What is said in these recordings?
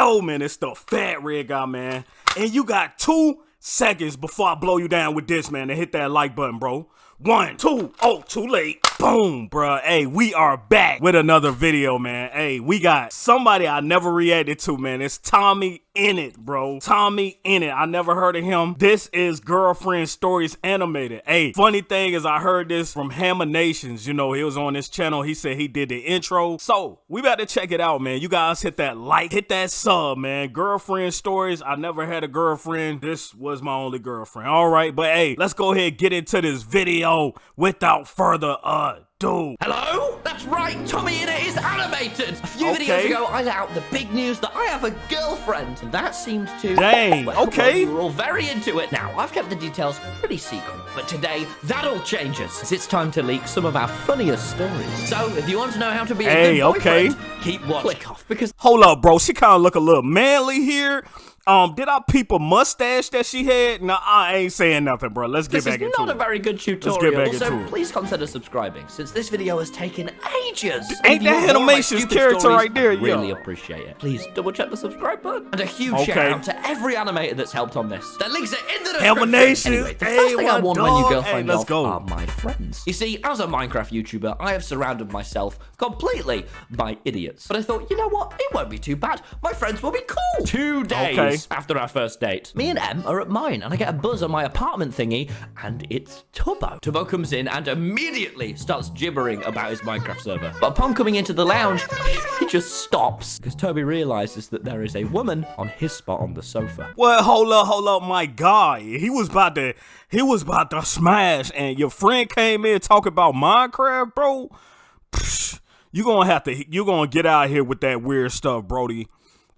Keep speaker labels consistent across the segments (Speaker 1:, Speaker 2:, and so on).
Speaker 1: Yo, man, it's the fat red guy, man. And you got two seconds before I blow you down with this, man, to hit that like button, bro. One, two, oh, too late. Boom, bruh. Hey, we are back with another video, man. Hey, we got somebody I never reacted to, man. It's Tommy Innit, bro. Tommy Innit. I never heard of him. This is Girlfriend Stories Animated. Hey, funny thing is I heard this from Hammer Nations. You know, he was on this channel. He said he did the intro. So, we about to check it out, man. You guys hit that like, hit that sub, man. Girlfriend Stories. I never had a girlfriend. This was my only girlfriend. All right, but hey, let's go ahead get into this video without further ado.
Speaker 2: Hello? That's right, Tommy Innit it is animated! A few
Speaker 1: Okay.
Speaker 2: videos ago, I let out the big news that I have a girlfriend, and that seemed to...
Speaker 1: Dang,
Speaker 2: well,
Speaker 1: okay.
Speaker 2: well, we were all very into it. Now, I've kept the details pretty secret, but today, that all changes, as it's time to leak some of our funniest stories. So, if you want to know how to be a
Speaker 1: Hey,
Speaker 2: good
Speaker 1: okay.
Speaker 2: keep watching. Click off, because
Speaker 1: Hold up, bro. She kind of look a little manly here. Um, did I peep a mustache that she had? No, I ain't saying nothing, bro. Let's get
Speaker 2: this is
Speaker 1: back into
Speaker 2: not a
Speaker 1: it.
Speaker 2: very good
Speaker 1: get
Speaker 2: tutorial,
Speaker 1: back
Speaker 2: so
Speaker 1: into it.
Speaker 2: please consider subscribing, since this video has taken ages. And
Speaker 1: Ain't that
Speaker 2: want
Speaker 1: Animation's character
Speaker 2: stories,
Speaker 1: right there,
Speaker 2: I Really
Speaker 1: yo.
Speaker 2: appreciate it. Please double check the subscribe button. And a huge
Speaker 1: Okay.
Speaker 2: shout out to every animator that's helped on this. The links are in the description. Anyway, the
Speaker 1: Hey,
Speaker 2: first thing I
Speaker 1: my
Speaker 2: warned my
Speaker 1: dog.
Speaker 2: new girlfriend
Speaker 1: Hey, let's go.
Speaker 2: are my friends. You see, as a Minecraft YouTuber, I have surrounded myself completely by idiots. But I thought, you know what? It won't be too bad. My friends will be cool. Today. days
Speaker 1: Okay.
Speaker 2: after our first date, me and Em are at mine, and I get a buzz on my apartment thingy, and it's Tubbo. Tubbo comes in and immediately starts gibbering about his Minecraft server. But upon coming into the lounge, he just stops because Tubbo realizes that there is a woman on his spot on the sofa.
Speaker 1: Well, hold up, hold up, my guy. He was about to, he was about to smash, and your friend came in talking about Minecraft, bro. Psh, you gonna have to, you're gonna get out here with that weird stuff, Brody.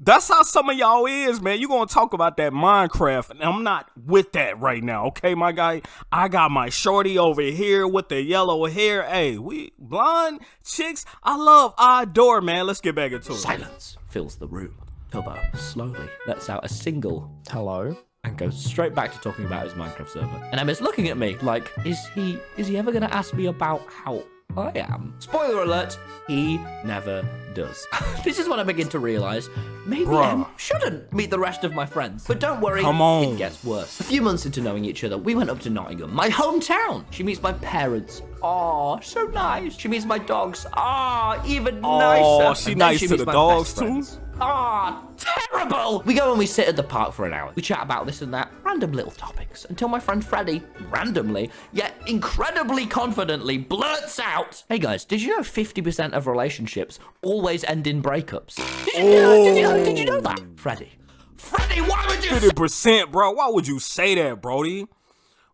Speaker 1: That's how some of y'all is, man. You gonna talk about that Minecraft, and I'm not with that right now, okay, my guy. I got my shorty over here with the yellow hair. Hey, we blonde chicks. I love I adore, man. Let's get back into it.
Speaker 2: Silence fills the room. Tubbo slowly lets out a single
Speaker 3: Hello?
Speaker 2: and goes straight back to talking about his Minecraft server. And Emma's looking at me like, is he is he ever gonna ask me about how I am? Spoiler alert, he never does. this is when I begin to realize maybe
Speaker 1: Bruh.
Speaker 2: Em shouldn't meet the rest of my friends. But don't worry,
Speaker 1: Come on.
Speaker 2: it gets worse. A few months into knowing each other, we went up to Nottingham, my hometown. She meets my parents. Oh, so nice. She meets my dogs. Ah, even
Speaker 1: Aw,
Speaker 2: nicer.
Speaker 1: she
Speaker 2: And then
Speaker 1: nice to the dogs,
Speaker 2: best
Speaker 1: too?
Speaker 2: Ah, terrible! We go and we sit at the park for an hour. We chat about this and that, random little topics, until my friend Freddie, randomly, yet incredibly confidently, blurts out, Hey guys, did you know 50% of relationships always end in breakups? Did you, know, did you, know, did you know that? Freddie. Freddie, why would you
Speaker 1: Fifty percent, bro. Why would you say that, Brody?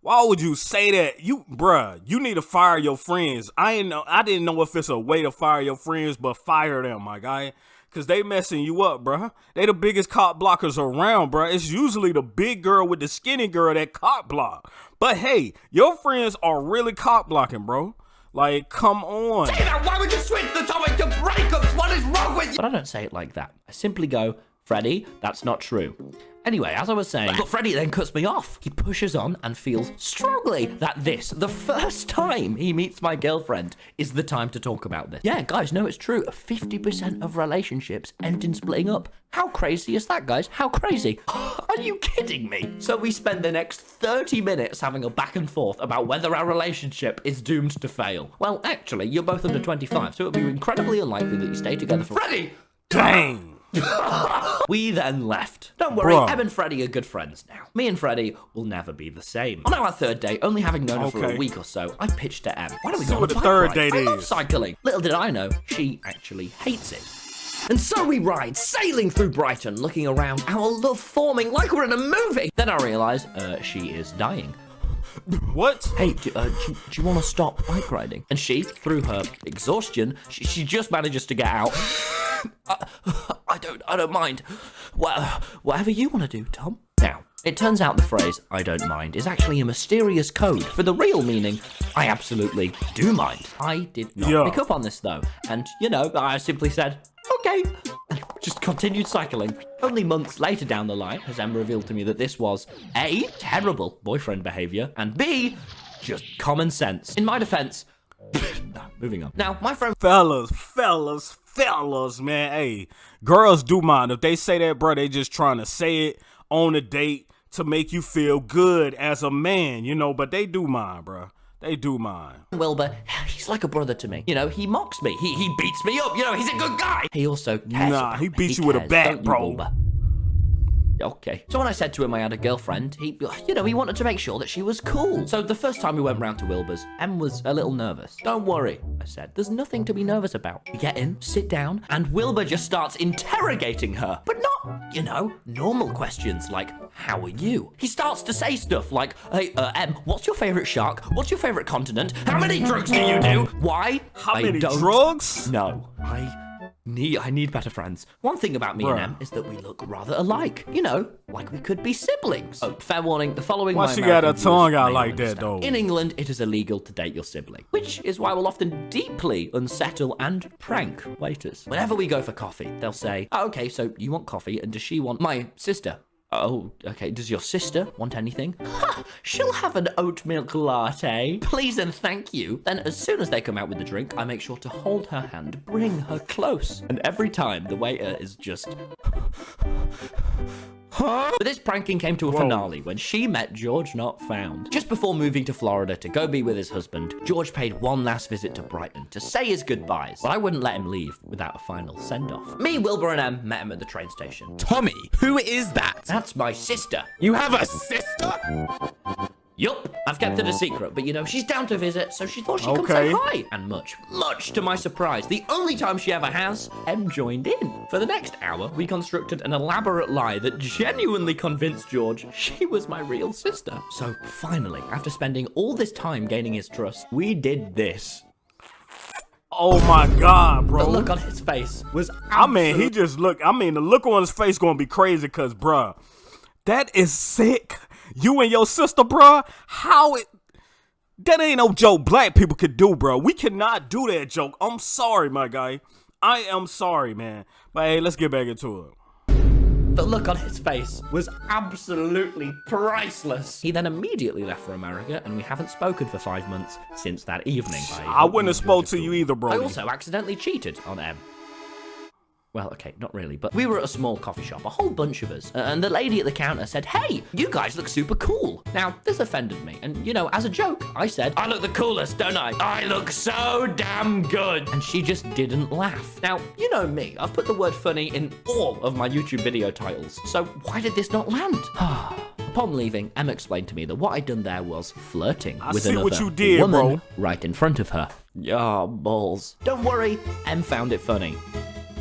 Speaker 1: Why would you say that? You, bruh, you need to fire your friends. I know. I didn't know if it's a way to fire your friends, but fire them, my guy, cause they messing you up, bruh. They the biggest cop blockers around, bruh. It's usually the big girl with the skinny girl that cop block. But hey, your friends are really cop blocking, bro. Like, come on.
Speaker 2: say that? Why would you switch the topic to breakups? What is wrong with you? But I don't say it like that. I simply go, Freddie, that's not true. Anyway, as I was saying, but Freddie then cuts me off. He pushes on and feels strongly that this, the first time he meets my girlfriend, is the time to talk about this. Yeah, guys, no, it's true. 50% of relationships end in splitting up. How crazy is that, guys? How crazy? Are you kidding me? So we spend the next 30 minutes having a back and forth about whether our relationship is doomed to fail. Well, actually, you're both under 25, so it would be incredibly unlikely that you stay together for. Freddie!
Speaker 1: Dang.
Speaker 2: We then left. Don't worry,
Speaker 1: Bruh.
Speaker 2: Em and Freddie are good friends now. Me and Freddie will never be the same. On our third date, only having known her for a week or so, I pitched to Em. Why don't we
Speaker 1: See
Speaker 2: go on a
Speaker 1: the third
Speaker 2: ride?
Speaker 1: date
Speaker 2: I love cycling. Little did I know, she actually hates it. And so we ride, sailing through Brighton, looking around, our love forming like we're in a movie. Then I realise, uh, she is dying.
Speaker 1: What?
Speaker 2: Hey, do, uh, do, do you want to stop bike riding? And she, through her exhaustion, she, she just manages to get out. Uh, I don't, I don't mind. Well, whatever you want to do, Tom. Now, it turns out the phrase "I don't mind" is actually a mysterious code for the real meaning "I absolutely do mind." I did not
Speaker 1: Yeah.
Speaker 2: pick up on this though, and you know, I simply said, "Okay," just continued cycling. Only months later down the line has Em revealed to me that this was a terrible boyfriend behavior, and b just common sense. In my defense, moving on. Now, my friend
Speaker 1: Fellas, fellas, fellas, man, hey, girls do mind. If they say that, bro, they just trying to say it on a date to make you feel good as a man, you know, but they do mind, bro. They do mind.
Speaker 2: Wilbur, he's like a brother to me. You know, he mocks me. He he beats me up. You know, he's a good guy. He also cares.
Speaker 1: Nah, he beats
Speaker 2: he
Speaker 1: you with a bat,
Speaker 2: you,
Speaker 1: bro.
Speaker 2: Wilbur? Okay. So when I said to him I had a girlfriend, he, you know, he wanted to make sure that she was cool. So the first time we went round to Wilbur's, Em was a little nervous. Don't worry, I said. There's nothing to be nervous about. We get in, sit down, and Wilbur just starts interrogating her. But not, you know, normal questions like, how are you? He starts to say stuff like, hey, uh, Em, what's your favorite shark? What's your favorite continent? How many drugs do you do? Why?
Speaker 1: How
Speaker 2: I
Speaker 1: many drugs?
Speaker 2: No, I need I need better friends. One thing about me and Em is that we look rather alike. You know, like we could be siblings. Oh, fair warning, the following
Speaker 1: Why she got her
Speaker 2: American
Speaker 1: tongue out like
Speaker 2: not
Speaker 1: that, though?
Speaker 2: In England, it is illegal to date your sibling, which is why we'll often deeply unsettle and prank waiters. Whenever we go for coffee, they'll say, oh, "Okay, so you want coffee, and does she want my sister?" Oh, okay. Does your sister want anything? Ha! She'll have an oat milk latte. Please and thank you. Then, as soon as they come out with the drink, I make sure to hold her hand, bring her close. And every time, the waiter is just. But this pranking came to a finale when she met George Not Found. Just before moving to Florida to go be with his husband, George paid one last visit to Brighton to say his goodbyes, but I wouldn't let him leave without a final send off. Me, Wilbur, and Em met him at the train station.
Speaker 3: Tommy, who is that?
Speaker 2: That's my sister.
Speaker 3: You have a sister?
Speaker 2: I've kept it a uh-huh. secret, but you know, she's down to visit, so she thought she'd come say hi. And much, much to my surprise, the only time she ever has, Em joined in. For the next hour, we constructed an elaborate lie that genuinely convinced George she was my real sister. So finally, after spending all this time gaining his trust, we did this.
Speaker 1: Oh my god, bro.
Speaker 2: The look on his face was
Speaker 1: I mean, he just look. I mean, the look on his face gonna be crazy, cause, bruh, that is sick. You and your sister, bruh. How it? That ain't no joke. Black people could do, bro. We cannot do that joke. I'm sorry, my guy. I am sorry, man. But hey, let's get back into it.
Speaker 2: The look on his face was absolutely priceless. He then immediately left for America, and we haven't spoken for five months since that evening.
Speaker 1: I wouldn't have spoke to you either, bro.
Speaker 2: I also accidentally cheated on Em. Well, okay, not really, but we were at a small coffee shop, a whole bunch of us, and the lady at the counter said, Hey, you guys look super cool. Now, this offended me, and you know, as a joke, I said, I look the coolest, don't I? I look so damn good. And she just didn't laugh. Now, you know me, I've put the word funny in all of my YouTube video titles, so why did this not land? Upon leaving, Emma explained to me that what I'd done there was flirting
Speaker 1: I
Speaker 2: with
Speaker 1: see
Speaker 2: another
Speaker 1: what you did,
Speaker 2: woman
Speaker 1: bro.
Speaker 2: right in front of her. Yeah, balls. Don't worry, Em found it funny.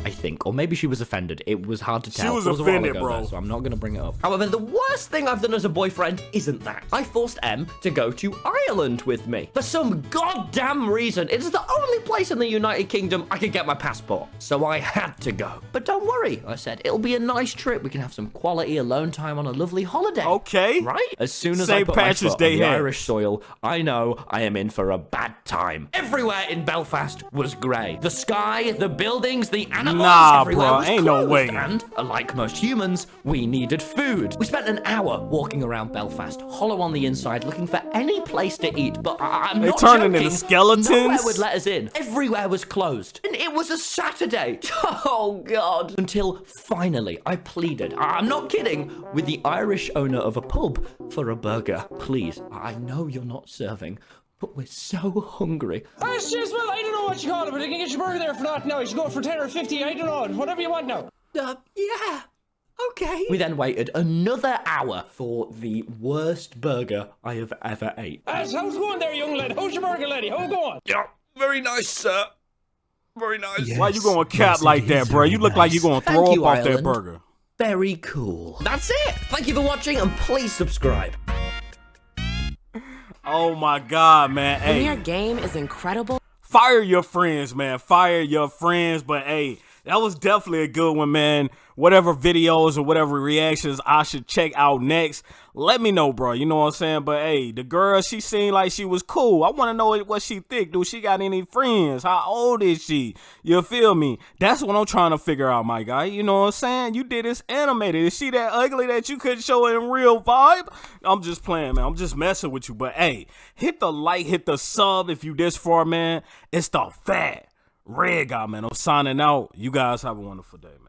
Speaker 2: I think, or maybe she was offended. It was hard to tell. She was while
Speaker 1: offended, bro.
Speaker 2: so I'm not going to bring it up. However, the worst thing I've done as a boyfriend isn't that. I forced Em to go to Ireland with me. For some goddamn reason, it is the only place in the United Kingdom I could get my passport. So I had to go. But don't worry, I said. It'll be a nice trip. We can have some quality alone time on a lovely holiday.
Speaker 1: Okay.
Speaker 2: Right? As soon as I put
Speaker 1: Patrick's
Speaker 2: my foot
Speaker 1: Day
Speaker 2: on the. Irish soil, I know I am in for a bad time. Everywhere in Belfast was grey. The sky, the buildings, the animals,
Speaker 1: Nah,
Speaker 2: was
Speaker 1: ain't no way.
Speaker 2: And, like most humans, we needed food. We spent an hour walking around Belfast, hollow on the inside, looking for any place to eat. But I- I'm
Speaker 1: They
Speaker 2: not
Speaker 1: turning into skeletons?
Speaker 2: Nowhere would let us in. Everywhere was closed. And it was a Saturday. Oh, God. Until finally, I pleaded, I'm not kidding, with the Irish owner of a pub for a burger. Please, I know you're not serving, but we're so hungry.
Speaker 4: Ah, cheers, well, I don't know what you call it, but I can get your burger there for not now. You should go for 10 or 50, I don't know, whatever you want now.
Speaker 2: Uh, yeah. Okay. We then waited another hour for the worst burger I have ever ate.
Speaker 4: As, how's it going there, young lad? How's your burger, lady? How it going?
Speaker 3: Yeah, very nice, sir. Very nice.
Speaker 1: Why you gonna cap like that, bro? You look like you're gonna
Speaker 2: Thank
Speaker 1: throw
Speaker 2: you,
Speaker 1: up off that burger.
Speaker 2: Very cool. That's it. Thank you for watching and please subscribe.
Speaker 1: Oh my god, man. Hey.
Speaker 5: your game is incredible.
Speaker 1: fire your friends, man. Fire your friends. But hey, that was definitely a good one, man. Whatever videos or whatever reactions I should check out next, let me know, bro. You know what I'm saying? But hey, the girl, she seemed like she was cool. I want to know what she think. Do she got any friends? How old is she? You feel me? That's what I'm trying to figure out, my guy. You know what I'm saying? You did this animated. Is she that ugly that you couldn't show in real vibe? I'm just playing, man. I'm just messing with you. But hey, hit the like, hit the sub if you this far, man. It's the fat Red Guy, man. I'm signing out. You guys have a wonderful day, man.